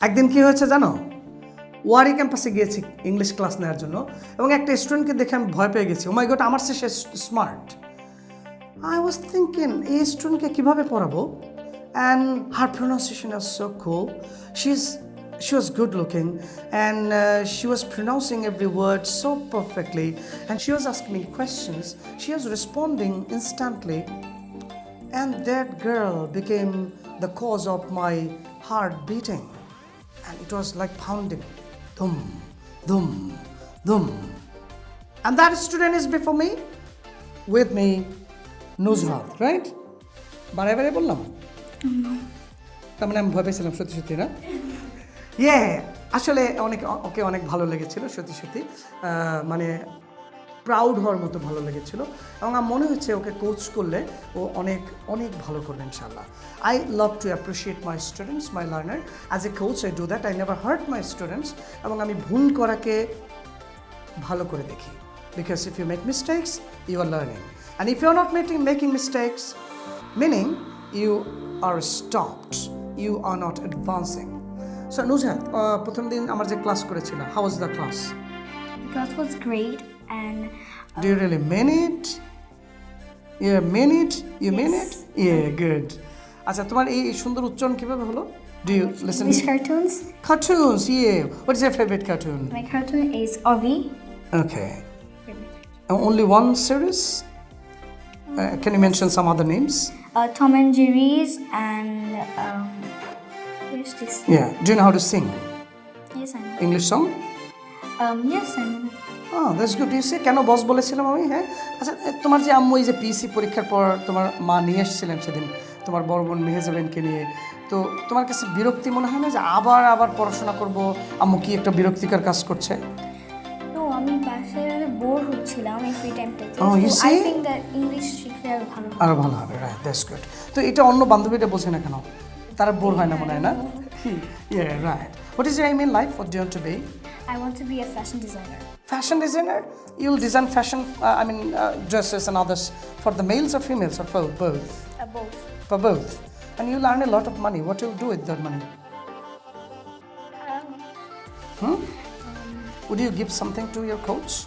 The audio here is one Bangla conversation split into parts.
একদিন কি হয়েছে জানো ওয়ারি ক্যাম্পাসে গিয়েছি ইংলিশ ক্লাস নেওয়ার জন্য এবং একটা স্টুডেন্টকে দেখে আমি ভয় পেয়ে গেছি ওমাই গট আমার সে স্মার্ট আই ওয়াজ থিঙ্কিং এই স্টুডেন্টকে কীভাবে পড়াবো and her pronunciation is so cool she is she was good looking and uh, she was pronouncing every word so perfectly and she was asking me questions she was responding instantly and that girl became the cause of my heart beating it was like pounding dum dum dum and that student is before me with me Nuzhat, right? বারে বারে বললাম তার মানে আমি ভয় পেয়েছিলাম সত্যি সত্যি না ইয়ে আসলে অনেক ওকে অনেক ভালো লেগেছিল সত্যি সত্যি মানে প্রাউড হওয়ার মতো ভালো লেগেছিল এবং আমার মনে হচ্ছে ওকে কোচ করলে ও অনেক অনেক ভালো করবে ইনশাল্লাহ I love to appreciate my students my learner as a coach I do that I never hurt my students এবং আমি ভুল করাকে ভালো করে দেখি। Because if you make mistakes you are learning and if you are not making making mistakes meaning you are stopped you are not advancing so Nuzhat প্রথম দিন আমার যে ক্লাস করেছিল how was the class was great. and do you really mean it you mean it you mean it yeah good আচ্ছা তোমার এই সুন্দর উচ্চারণ কিভাবে হলো do you listen English cartoons. Cartoons yeah what is your favourite cartoon My cartoon is Ovi. Okay only one series Uh, can you mention some other names Uh, Tom and Jerry's and um, where's this? yeah do you know how to sing Yes, I know. english song I know. Oh, that's good. কেন বস বলেছিলাম আমি? হ্যাঁ? আচ্ছা তোমার যে আম্মু এই যে পিসি পরীক্ষার পর তোমার মা নিয়ে এসেছিলেন সেদিন তোমার বড় বোন মেহেজাবেনকে নিয়ে তো তোমার কাছে বিরক্তি মনে হয় না যে আবার আবার পড়াশোনা করব? আম্মু কি একটা বিরক্তিকর কাজ করছে? No, আমি বাসায় বোর হচ্ছিলাম এই ফ্রি টাইমটাতে Oh, ইংলিশ শিখলে আরও ভালো হবে। আরও ভালো হবে রাইট দ্যাটস গুড তো এটা অন্য বান্ধবীরা বোঝে না কেন? তারা বোর হয় না মনে হয় না? Yeah right what is I mean life what do to be I want to be a fashion designer. fashion designer? You'll design fashion uh, i mean uh, dresses and others for the males or females or for both? Uh, both. for both. And you'll earn a lot of money. What you'll do with that money? Um, would you give something to your coach?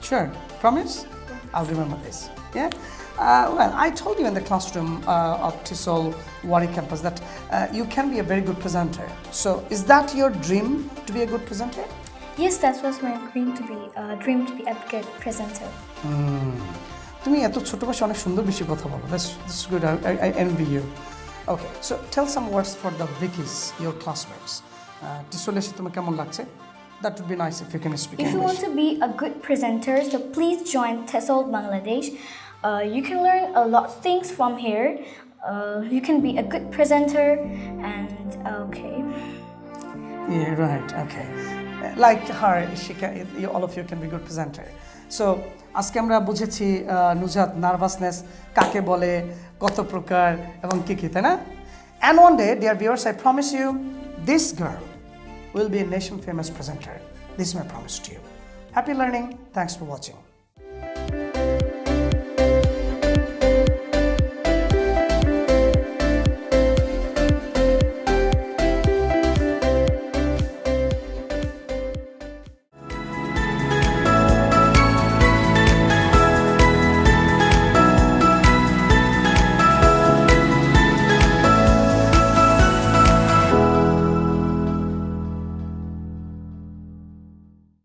sure. Promise? I'll remember this. Yeah uh, well i told you in the classroom uh, of tisol wari campus that uh, you can be a very good presenter so is that your dream to be a good presenter yes, that was my dream to be uh, dream to be a good presenter. তুমি এত ছোট বয়সে অনেক সুন্দর বেশি কথা বলো that's that's good I I envy you okay so tell some words for the ভিকিস your classmates টিসলে এসে তোমার কেমন লাগছে that would be nice if you can speak If you want to be a good presenter, so please join TESOL Bangladesh. Uh, you can learn a lot of things from here. Uh, you can be a good presenter and okay. Yeah, right. Okay. Like her, she can, you, all of you can be good presenter. So আজকে আমরা বুঝেছি আহ, নুজাত নার্ভাসনেস কাকে বলে কত প্রকার এবং কি কি তাই না and one day dear viewers I promise you this girl will be a nation famous presenter this my promise to you happy learning thanks for watching